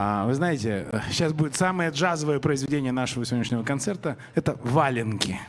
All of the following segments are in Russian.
А, Вы знаете, сейчас будет самое джазовое произведение нашего сегодняшнего концерта. Это «Валенки».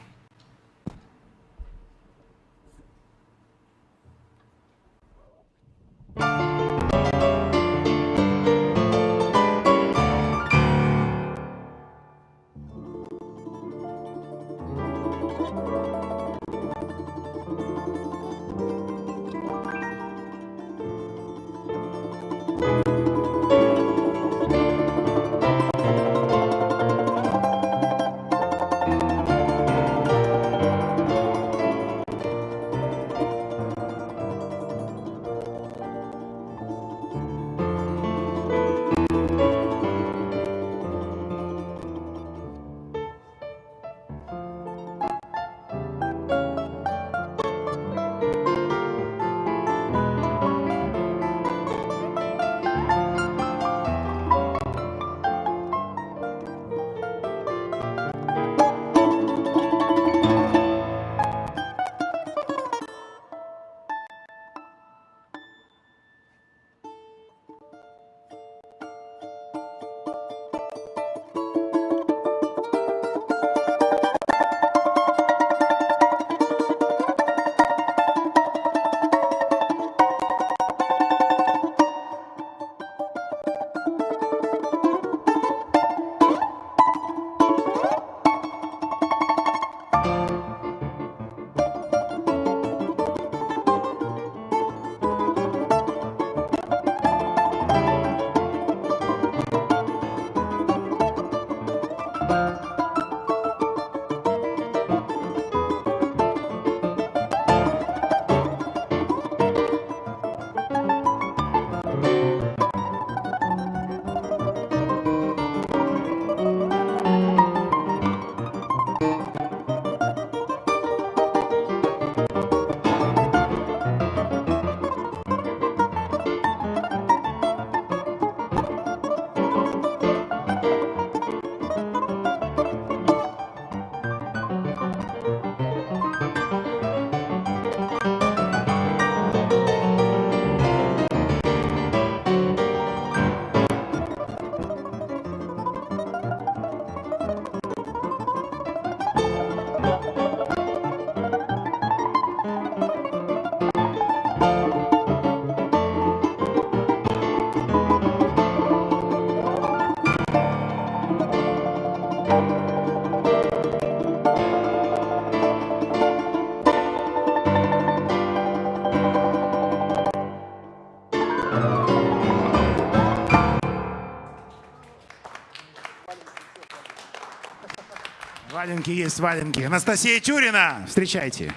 Валенки есть валенки. Анастасия Тюрина, встречайте.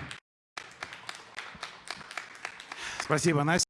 Спасибо, Настя.